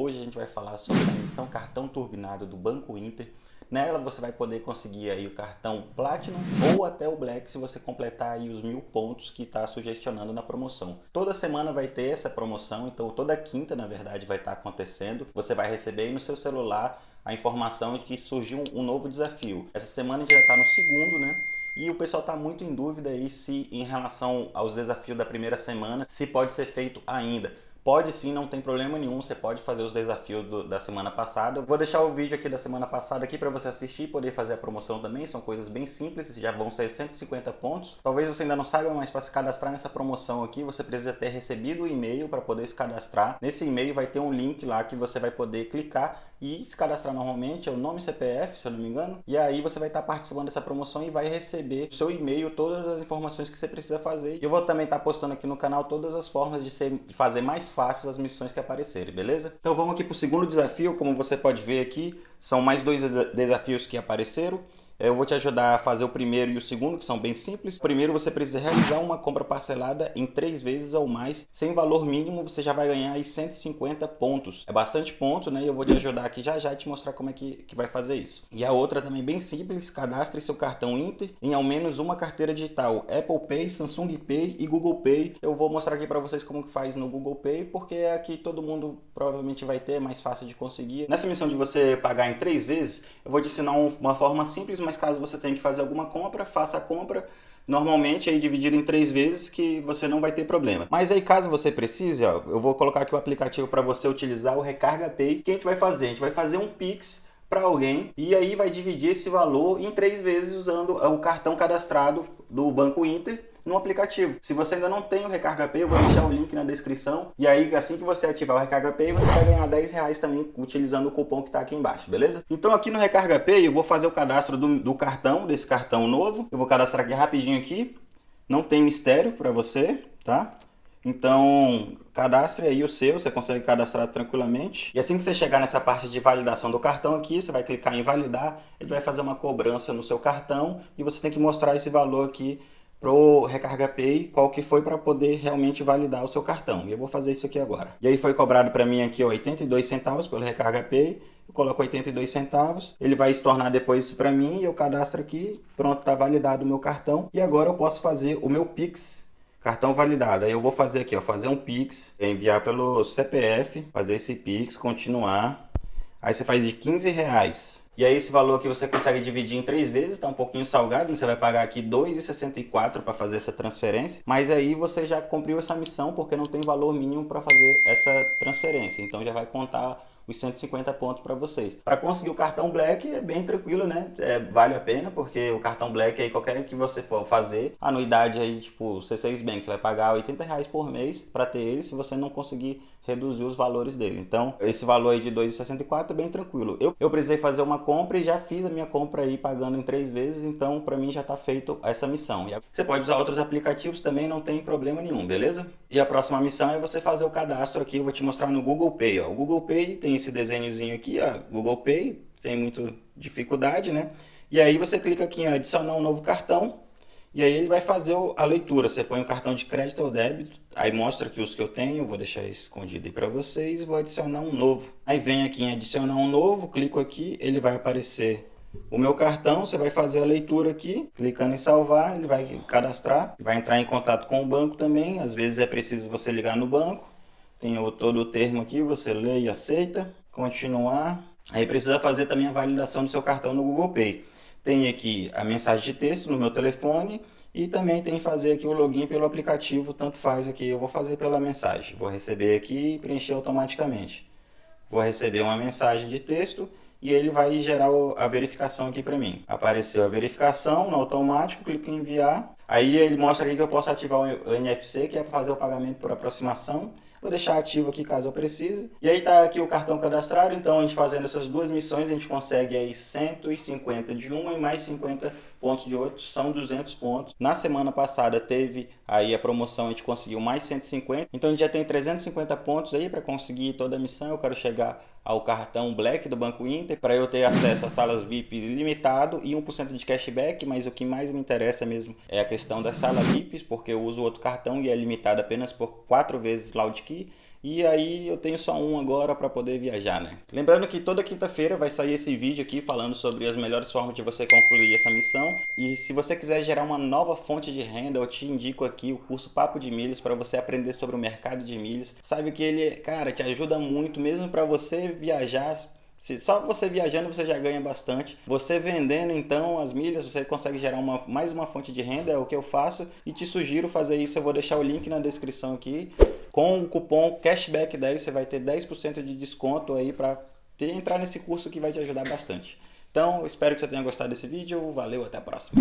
Hoje a gente vai falar sobre a missão cartão turbinado do Banco Inter. Nela você vai poder conseguir aí o cartão Platinum ou até o Black se você completar aí os mil pontos que está sugestionando na promoção. Toda semana vai ter essa promoção, então toda quinta na verdade vai estar tá acontecendo. Você vai receber aí no seu celular a informação de que surgiu um novo desafio. Essa semana a gente já está no segundo, né? E o pessoal está muito em dúvida aí se em relação aos desafios da primeira semana, se pode ser feito ainda. Pode sim, não tem problema nenhum, você pode fazer os desafios do, da semana passada. Eu vou deixar o vídeo aqui da semana passada aqui para você assistir e poder fazer a promoção também. São coisas bem simples, já vão ser 150 pontos. Talvez você ainda não saiba, mas para se cadastrar nessa promoção aqui, você precisa ter recebido o e-mail para poder se cadastrar. Nesse e-mail vai ter um link lá que você vai poder clicar e se cadastrar normalmente, é o nome CPF, se eu não me engano. E aí você vai estar participando dessa promoção e vai receber no seu e-mail todas as informações que você precisa fazer. Eu vou também estar postando aqui no canal todas as formas de, ser, de fazer mais fácil as missões que aparecerem, beleza? Então vamos aqui para o segundo desafio, como você pode ver aqui, são mais dois desafios que apareceram. Eu vou te ajudar a fazer o primeiro e o segundo, que são bem simples. Primeiro, você precisa realizar uma compra parcelada em três vezes ou mais. Sem valor mínimo, você já vai ganhar aí 150 pontos. É bastante ponto, né? E eu vou te ajudar aqui já já e te mostrar como é que, que vai fazer isso. E a outra também bem simples, cadastre seu cartão Inter em ao menos uma carteira digital. Apple Pay, Samsung Pay e Google Pay. Eu vou mostrar aqui para vocês como que faz no Google Pay, porque é aqui todo mundo provavelmente vai ter, é mais fácil de conseguir. Nessa missão de você pagar em três vezes, eu vou te ensinar uma forma simples, mas caso você tenha que fazer alguma compra, faça a compra normalmente aí dividido em três vezes que você não vai ter problema. Mas aí caso você precise, ó, eu vou colocar aqui o aplicativo para você utilizar o Recarga Pay. O que a gente vai fazer? A gente vai fazer um Pix para alguém e aí vai dividir esse valor em três vezes usando o cartão cadastrado do Banco Inter no aplicativo. Se você ainda não tem o Recarga Pay, eu vou deixar o link na descrição. E aí, assim que você ativar o Recarga Pay, você vai ganhar 10 reais também utilizando o cupom que está aqui embaixo, beleza? Então aqui no Recarga Pay, eu vou fazer o cadastro do, do cartão, desse cartão novo. Eu vou cadastrar aqui rapidinho aqui. Não tem mistério para você, tá? Então, cadastre aí o seu, você consegue cadastrar tranquilamente. E assim que você chegar nessa parte de validação do cartão aqui, você vai clicar em validar, ele vai fazer uma cobrança no seu cartão e você tem que mostrar esse valor aqui pro Recarga Pay, qual que foi para poder realmente validar o seu cartão. E eu vou fazer isso aqui agora. E aí foi cobrado para mim aqui ó, 82 centavos pelo Recarga Pay. Eu coloco 82 centavos, ele vai estornar depois isso para mim e eu cadastro aqui. Pronto, tá validado o meu cartão. E agora eu posso fazer o meu Pix cartão validado. Aí eu vou fazer aqui, ó, fazer um Pix, enviar pelo CPF, fazer esse Pix, continuar. Aí você faz de 15 reais. E aí esse valor aqui você consegue dividir em três vezes, está um pouquinho salgado, você vai pagar aqui R$ 2,64 para fazer essa transferência. Mas aí você já cumpriu essa missão porque não tem valor mínimo para fazer essa transferência. Então já vai contar os 150 pontos para vocês. Para conseguir o cartão Black é bem tranquilo, né? É, vale a pena, porque o cartão Black aí, qualquer que você for fazer, anuidade aí, tipo, C6 Bank, você vai pagar 80 reais por mês para ter ele, se você não conseguir reduzir os valores dele. Então, esse valor aí de 2,64 é bem tranquilo. Eu, eu precisei fazer uma compra e já fiz a minha compra aí pagando em três vezes, então para mim já está feito essa missão. E você pode usar outros aplicativos também, não tem problema nenhum, beleza? E a próxima missão é você fazer o cadastro aqui, eu vou te mostrar no Google Pay. Ó. O Google Pay tem esse desenhozinho aqui, ó, Google Pay, sem muita dificuldade, né? E aí você clica aqui em adicionar um novo cartão, e aí ele vai fazer a leitura, você põe o cartão de crédito ou débito, aí mostra aqui os que eu tenho, vou deixar escondido aí para vocês, vou adicionar um novo. Aí vem aqui em adicionar um novo, clico aqui, ele vai aparecer o meu cartão, você vai fazer a leitura aqui, clicando em salvar, ele vai cadastrar, vai entrar em contato com o banco também, às vezes é preciso você ligar no banco, tem todo o termo aqui, você lê e aceita, continuar. Aí precisa fazer também a validação do seu cartão no Google Pay. Tem aqui a mensagem de texto no meu telefone e também tem que fazer aqui o login pelo aplicativo, tanto faz aqui, eu vou fazer pela mensagem. Vou receber aqui e preencher automaticamente. Vou receber uma mensagem de texto e ele vai gerar a verificação aqui para mim. Apareceu a verificação no automático, clico em enviar. Aí ele mostra aqui que eu posso ativar o NFC, que é para fazer o pagamento por aproximação. Vou deixar ativo aqui caso eu precise. E aí tá aqui o cartão cadastrado, então a gente fazendo essas duas missões, a gente consegue aí 150 de uma e mais 50 pontos de outro, são 200 pontos. Na semana passada teve aí a promoção, a gente conseguiu mais 150, então a gente já tem 350 pontos aí para conseguir toda a missão. Eu quero chegar ao cartão Black do Banco Inter para eu ter acesso a salas VIP limitado e 1% de cashback, mas o que mais me interessa mesmo é a questão das salas VIP, porque eu uso outro cartão e é limitado apenas por 4 vezes Loud Key. e aí eu tenho só um agora para poder viajar, né? Lembrando que toda quinta-feira vai sair esse vídeo aqui falando sobre as melhores formas de você concluir essa missão. E se você quiser gerar uma nova fonte de renda, eu te indico aqui o curso Papo de Milhas para você aprender sobre o mercado de milhas. Sabe que ele, cara, te ajuda muito mesmo para você viajar se só você viajando você já ganha bastante. Você vendendo então as milhas, você consegue gerar uma, mais uma fonte de renda, é o que eu faço. E te sugiro fazer isso, eu vou deixar o link na descrição aqui. Com o cupom CASHBACK10 você vai ter 10% de desconto aí para entrar nesse curso que vai te ajudar bastante. Então, espero que você tenha gostado desse vídeo. Valeu, até a próxima.